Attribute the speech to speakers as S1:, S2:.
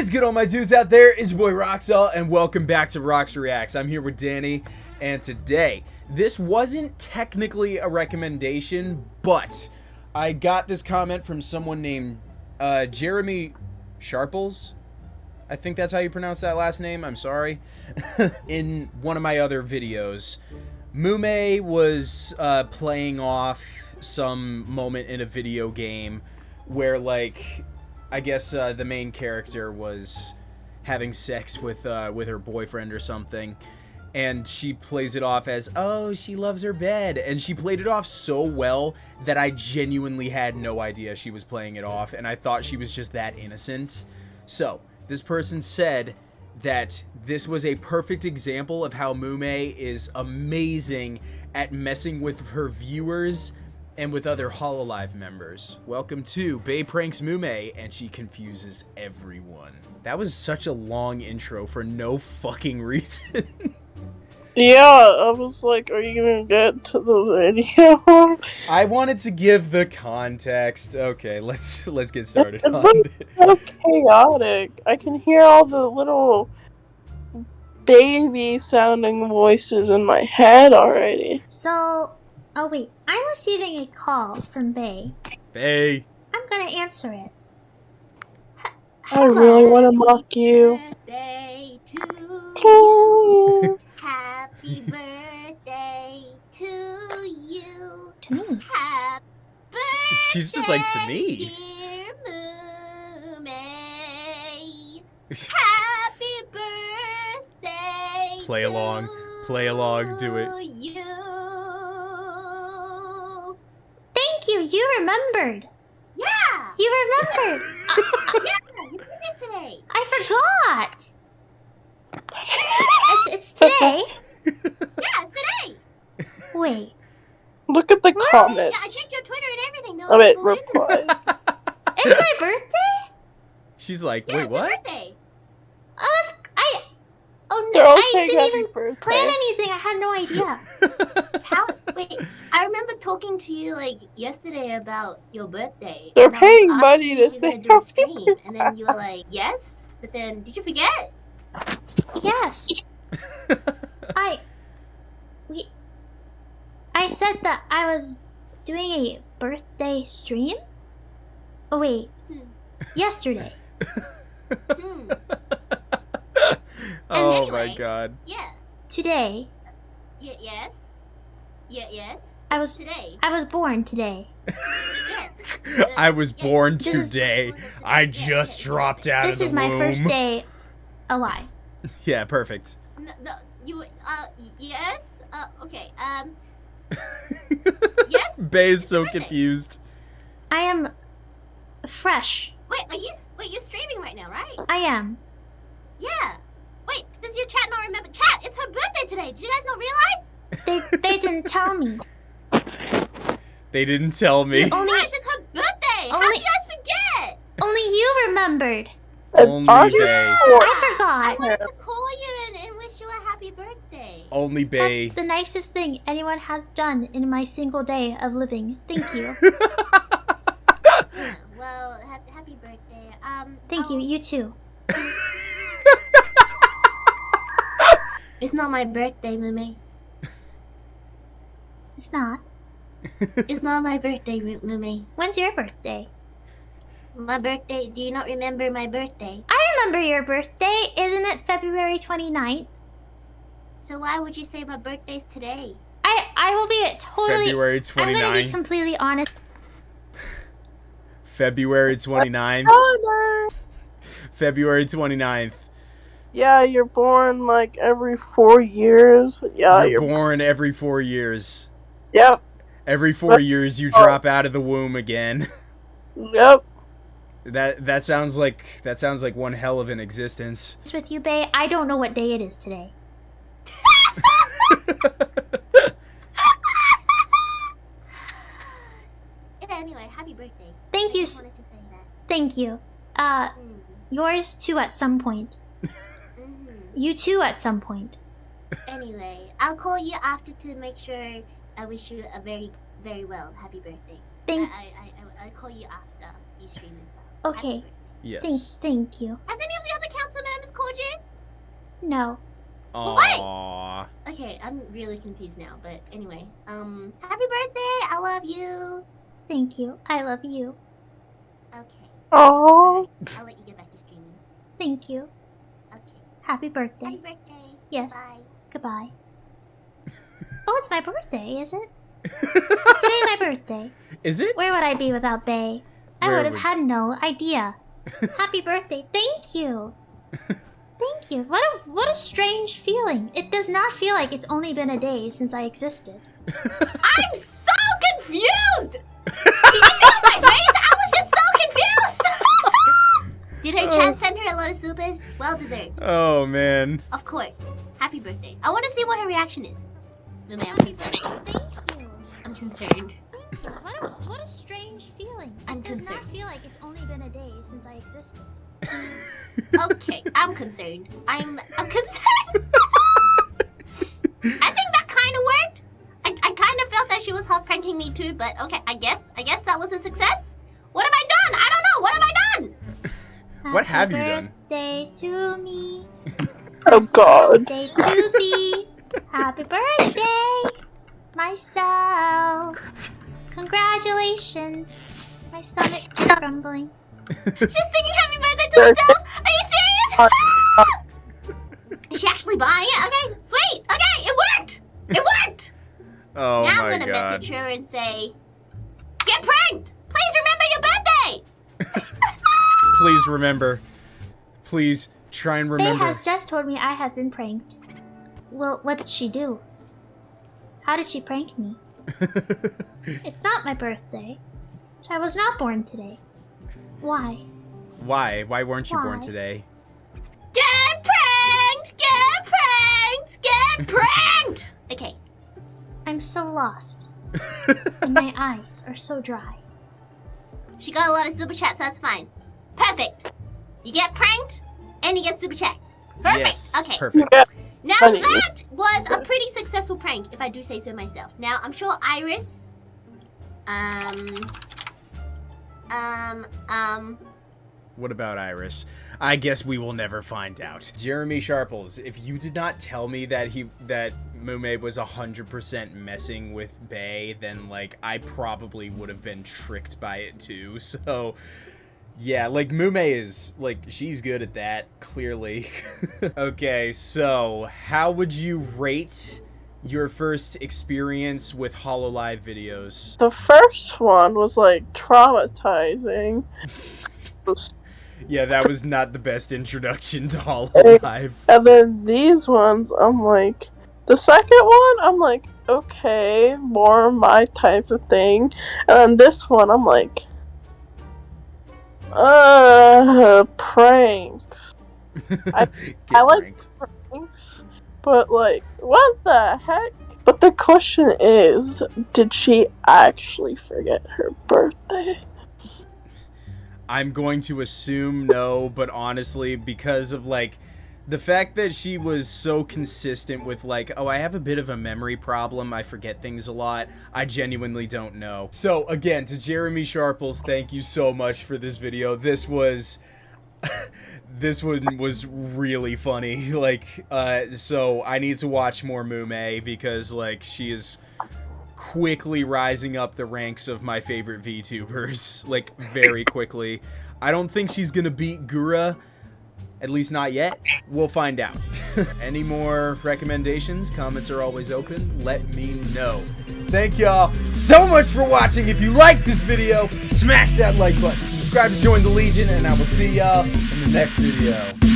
S1: is good, all my dudes out there? It's your boy Roxel, and welcome back to Rox Reacts. I'm here with Danny, and today, this wasn't technically a recommendation, but I got this comment from someone named uh, Jeremy Sharples. I think that's how you pronounce that last name. I'm sorry. In one of my other videos, Mumei was uh, playing off some moment in a video game where, like, I guess uh, the main character was having sex with uh, with her boyfriend or something, and she plays it off as, "Oh, she loves her bed," and she played it off so well that I genuinely had no idea she was playing it off, and I thought she was just that innocent. So this person said that this was a perfect example of how Mumei is amazing at messing with her viewers and with other Hololive members. Welcome to Bae Pranks Mumei, and she confuses everyone. That was such a long intro for no fucking reason.
S2: Yeah, I was like, are you gonna get to the video?
S1: I wanted to give the context. Okay, let's let's get started
S2: It
S1: on
S2: looks
S1: it.
S2: so chaotic. I can hear all the little baby sounding voices in my head already.
S3: So, oh wait, I'm receiving a call from Bae.
S1: Bae.
S3: I'm gonna answer it. H-
S2: I really want to mock you.
S3: Birthday to
S2: To you.
S3: Happy birthday to you.
S4: To me.
S3: Happy birthday,
S1: She's just like to me.
S3: dear Happy birthday.
S1: Play along. Play along. Do it.
S3: Remembered. Yeah. You remembered. yeah. You did this today. I forgot. it's, it's today. yeah, it's today. Wait.
S2: Look at the
S3: Yeah,
S2: comments.
S3: I checked your Twitter and everything. No,
S2: I mean,
S3: no reason.
S2: reply.
S3: It's my birthday.
S1: She's like,
S3: Yeah,
S1: wait,
S3: it's
S1: what?
S3: your birthday. Oh, that's I. Oh no, I didn't even
S2: birthday.
S3: plan anything. I had no idea.
S4: How? Wait, I remember talking to you like yesterday about your birthday.
S2: They're
S4: and I was
S2: paying money to
S4: you
S2: say
S4: do a stream, and then you were like, "Yes," but then did you forget?
S3: yes. I. We. I said that I was doing a birthday stream. Oh wait.
S4: Hmm.
S3: Yesterday.
S4: Hmm.
S1: oh my god.
S4: Yeah.
S3: Today.
S4: Y- yes. Yeah. Yes.
S3: I was.
S4: Today.
S3: I was born today.
S4: Yes.
S1: I was
S4: Yeah,
S1: born
S3: this
S1: today. I just dropped out
S3: This
S1: of the
S3: is my
S1: womb.
S3: first day alive.
S1: Yeah, perfect.
S4: No, no, you. Uh. Yes. Uh. Okay. Um. Yes.
S1: Bae is so
S4: Birthday.
S1: confused.
S3: I am fresh.
S4: Wait. Are you? Wait. You're streaming right now, right?
S3: I am.
S4: Yeah. Wait. Does your chat not remember? Chat. It's her birthday today. Did you guys not realize?
S3: They they didn't tell me.
S1: They didn't tell me.
S3: Only
S4: Guys, it's her birthday. How
S3: Only-
S4: did you guys forget?
S3: only you remembered.
S2: It's
S1: Only
S2: our
S1: Bae.
S2: fault.
S3: I
S4: I
S3: forgot.
S4: wanted to call you and, and wish you a happy birthday.
S1: Only Bae.
S3: That's the nicest thing anyone has done in my single day of living. Thank you.
S4: Yeah, well, ha- happy birthday. Um,
S3: Thank you.
S4: I'll-
S3: You too.
S4: It's not my birthday, Mumei.
S3: It's not.
S4: It's not my birthday, Ru- Mumei.
S3: When's your birthday?
S4: My birthday. Do you not remember my birthday?
S3: I remember your birthday. Isn't it February 29th?
S4: So why would you say my birthday's today?
S3: I I will be totally
S1: February 29th.
S3: I'm going to be completely honest.
S1: February 29th.
S2: Oh, no.
S1: February 29th.
S2: Yeah, you're born like every four years. Yeah,
S1: You're
S2: you're.
S1: born every four years.
S2: Yep.
S1: Every four years, you
S2: Oh.
S1: drop out of the womb again.
S2: Yep.
S1: That that sounds like that sounds like one hell of an existence.
S3: with you, Bae. I don't know what day it is today.
S4: Anyway, happy birthday.
S3: Thank
S4: I
S3: you.
S4: just wanted to say that.
S3: Thank you. Uh,
S4: Mm.
S3: yours too at some point.
S4: Mhm.
S3: You too at some point.
S4: Anyway, I'll call you after to make sure I wish you a very, very well happy birthday.
S3: Thank
S4: I, I, I, I'll call you after you stream as well.
S3: Okay.
S4: birthday.
S3: thank
S1: yes.
S3: thank you.
S4: Has any of the other council members called you?
S3: No.
S1: Aww.
S4: Okay, I'm really confused now. But anyway, um, happy birthday! I love you.
S3: Thank you. I love you.
S4: Okay,
S2: Oh,
S4: I'll let you get back to streaming.
S3: Thank you.
S4: Okay,
S3: Happy birthday.
S4: happy
S3: birthday.
S4: birthday.
S3: Yes.
S4: Bye.
S3: Goodbye. Oh, it's my birthday, is it? It's today my birthday.
S1: Is it?
S3: Where would I be without Bae? I would have had no idea. Happy birthday. Thank you. Thank you. What a what a strange feeling. It does not feel like it's only been a day since I existed.
S4: I'm so confused! Did you see my face? I was just so confused! Did her oh. chat send her a lot of supers? Well deserved.
S1: Oh man.
S4: Of course. Happy birthday. I want to see what her reaction is. No, ma'am, I'm concerned.
S3: Thank you.
S4: I'm concerned.
S3: What a what a strange feeling.
S4: I'm
S3: it does
S4: concerned.
S3: not feel like it's only been a day since I existed.
S4: Okay, I'm concerned. I'm I'm concerned. I think that kind of worked. I, I kind of felt that she was half pranking me too, but okay, I guess I guess that was a success. What have I done? I don't know. What have I done?
S1: What have you done?
S3: Birthday to me.
S2: oh God.
S3: Birthday to thee. Happy birthday, myself. Congratulations. My stomach is grumbling.
S4: She's singing happy birthday to herself. Are you serious? Is she actually buying it? Okay, sweet. Okay, it worked. It worked.
S1: Oh
S4: now I'm gonna
S1: god.
S4: message her and say, "Get pranked. Please remember your birthday."
S1: Please remember. Please try and
S3: Faye
S1: remember.
S3: has just told me I have been pranked. Well, what did she do? How did she prank me? It's not my birthday. I was not born today. Why?
S1: Why? Why weren't you born today?
S4: Get pranked. Get pranked. Get pranked. Okay.
S3: I'm so lost, and my eyes are so dry.
S4: She got a lot of super chats, so that's fine. Perfect. You get pranked, and you get super chat. Perfect.
S1: Yes.
S4: Okay.
S1: Perfect.
S2: Yeah.
S4: Now
S2: Funny.
S4: that was a pretty successful prank, if I do say so myself. Now I'm sure IRyS, um, um, um,
S1: What about IRyS? I guess we will never find out. Jeremy Sharples, if you did not tell me that he that Mumei was 100% messing with Bae, then like I probably would have been tricked by it too. So yeah, like Mumei is like she's good at that, clearly. okay, so how would you rate your first experience with HoloLive videos?
S2: The first one was like traumatizing.
S1: yeah, that was not the best introduction to HoloLive.
S2: And then these ones, I'm like, the second one, I'm like, okay, more my type of thing. And then this one, I'm like, uh, pranks. I- I like- Pranks? But like, what the heck? But the question is, did she actually forget her birthday?
S1: I'm going to assume no, but honestly, because of like the fact that she was so consistent with like, oh, I have a bit of a memory problem, I forget things a lot, I genuinely don't know. So again, to Jeremy Sharples, thank you so much for this video. This was this one was really funny. Like, uh, so I need to watch more Mumei because like she is quickly rising up the ranks of my favorite VTubers. Like, very quickly. I don't think she's gonna beat Gura. At least not yet. We'll find out. Any more recommendations? Comments are always open. Let me know. Thank y'all so much for watching. If you liked this video, smash that like button. Subscribe to join the Legion, and I will see y'all in the next video.